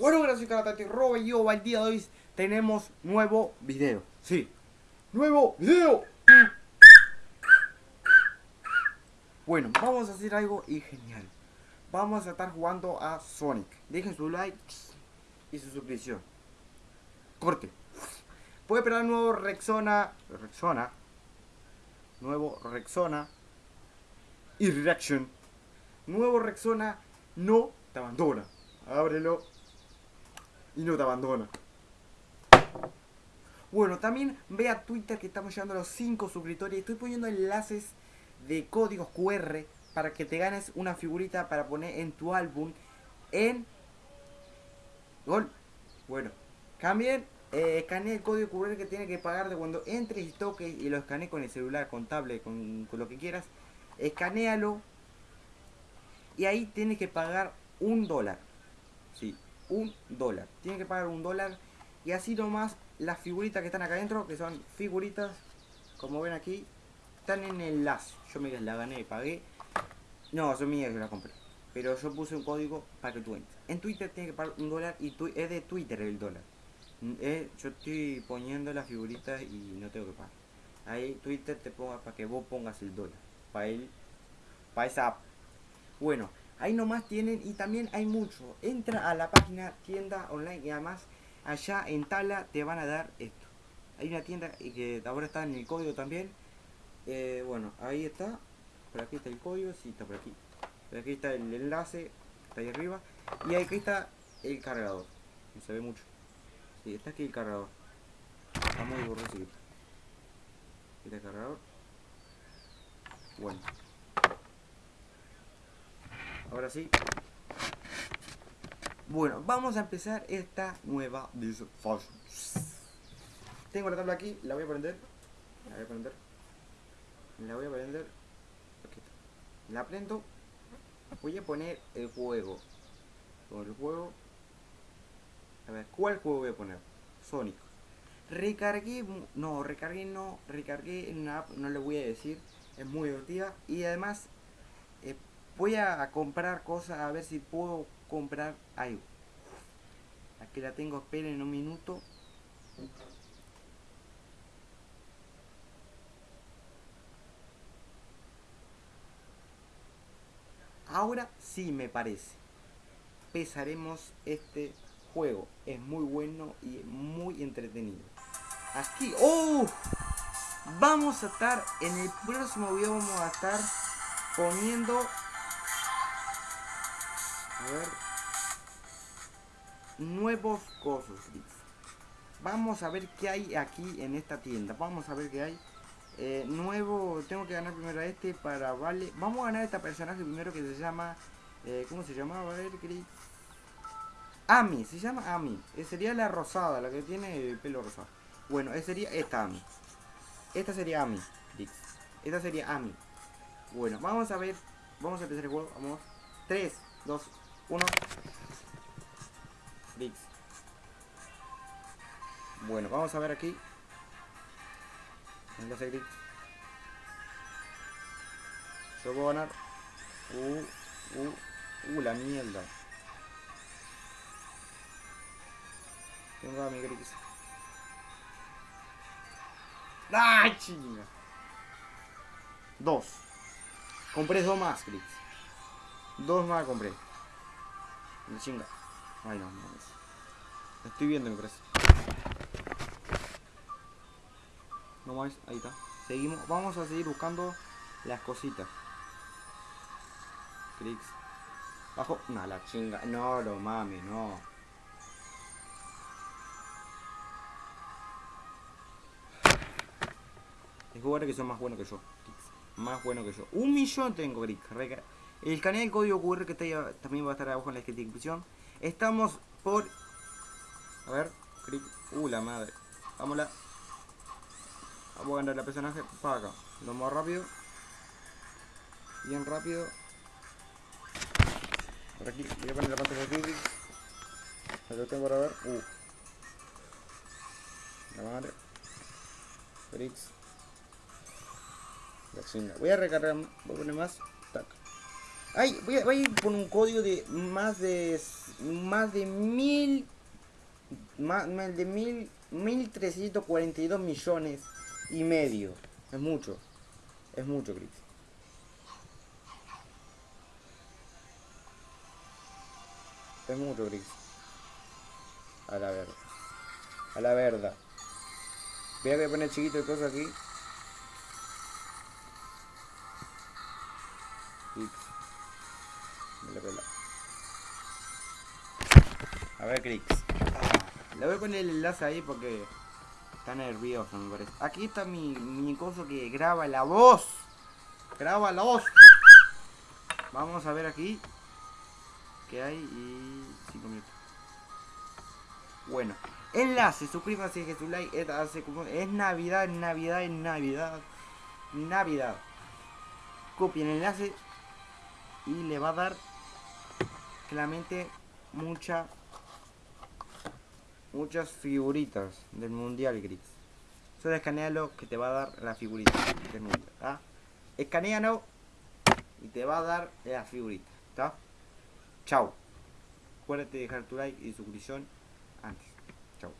Bueno, gracias Caratati Roba y yo, el día de hoy tenemos nuevo video. Sí, nuevo video. Bueno, vamos a hacer algo y genial. Vamos a estar jugando a Sonic. Dejen su like y su suscripción. Corte. Puede esperar nuevo Rexona. Rexona. Nuevo Rexona. Y Reaction. Nuevo Rexona no te abandona. Ábrelo. Y no te abandona. Bueno, también ve a Twitter que estamos llegando a los 5 suscriptores. Estoy poniendo enlaces de códigos QR para que te ganes una figurita para poner en tu álbum en Gol. Bueno, también eh, escanea el código QR que tiene que pagar de cuando entres y toques y lo escanee con el celular, con tablet, con, con lo que quieras. Escanealo y ahí tienes que pagar un dólar. Sí, un dólar. Tienes que pagar un dólar y así nomás las figuritas que están acá adentro, que son figuritas, como ven aquí, están en el lazo. Yo me la gané, pagué. No, son mías, yo la compré. Pero yo puse un código para que tú entres. En Twitter tienes que pagar un dólar y tu, es de Twitter el dólar. Eh, yo estoy poniendo las figuritas y no tengo que pagar. Ahí Twitter te ponga para que vos pongas el dólar. Para él, para esa. Bueno, ahí nomás tienen y también hay mucho. Entra a la página tienda online y además allá en Tala te van a dar esto. Hay una tienda y que ahora está en el código también. Eh, bueno, ahí está. Por aquí está el código, sí, está por aquí. Por aquí está el enlace, está ahí arriba. Y aquí está el cargador. No se ve mucho. Sí, está aquí el cargador. Está muy borroso. Aquí está el cargador. Bueno. Ahora sí. Bueno, vamos a empezar esta nueva Fashion. Tengo la tabla aquí, la voy a prender. La voy a prender. La voy a prender. Aquí está. La prendo. Voy a poner el juego. Con el juego. A ver, ¿cuál juego voy a poner? Sonic. Recargué, no, recargué no, recargué en una app, no le voy a decir, es muy divertida y además voy a comprar cosas a ver si puedo comprar algo. Aquí la tengo, esperen un minuto. Ahora sí me parece. Pesaremos este juego. Es muy bueno y muy entretenido. Aquí, ¡oh! Vamos a estar, en el próximo video vamos a estar poniendo... A ver... Nuevos cosas, Vamos a ver qué hay aquí en esta tienda. Vamos a ver qué hay. Eh, nuevo, tengo que ganar primero a este para vale. Vamos a ganar a este personaje primero que se llama. Eh, ¿Cómo se llama? A ver, Chris. Ami, se llama Ami. Eh, sería la rosada, la que tiene el pelo rosado. Bueno, esa sería esta Ami. Esta sería Ami, Esta sería Ami. Bueno, vamos a ver. Vamos a empezar el juego. Vamos. 3, 2, 1. Dix. Bueno, vamos a ver aquí. Enlace Grix. Yo puedo ganar. Uh, uh, uh, la mierda. Tengo a mi Grix. ¡Ay, chinga! Dos. Compré dos más, Grix. Dos más compré. Chinga. Ay, no, no. Estoy viendo, me parece. No más, ahí está. Seguimos, vamos a seguir buscando las cositas. Clics. Bajo. No, la chinga. No, no mami, no. Es jugadores que son más buenos que yo. Más buenos que yo. Un millón tengo, Grick. El canal del código QR que está también va a estar abajo en la descripción. Estamos por... A ver. Clic. Uh, la madre. Vámonos. Vamos a ganar el personaje para acá. Lo más rápido. Bien rápido. Por aquí. Voy a poner la pantalla de. Lo tengo para ver. Uh. La madre. Bricks. La chinga. Voy a recargar. Voy a poner más. Ay, voy a, voy a ir por un código de más de más de mil más, de mil mil trescientos cuarenta y dos millones y medio. Es mucho. Es mucho, Chris. Es mucho, Chris. A la verdad. A la verdad. Voy a poner chiquito de cosas aquí. A ver, Crix. Le voy a poner el enlace ahí porque está nervioso, me parece. Aquí está mi, mi coso que graba la voz. Graba la voz. Vamos a ver aquí. Que hay y 5 minutos. Bueno, enlace, suscríbase, que su like. Es, es Navidad, Navidad, es Navidad. Navidad. Copien el enlace y le va a dar claramente mucha muchas figuritas del mundial gris. Solo escanealo que te va a dar la figurita del mundial escanealo y te va a dar la figurita chao acuérdate de dejar tu like y suscripción antes. Chao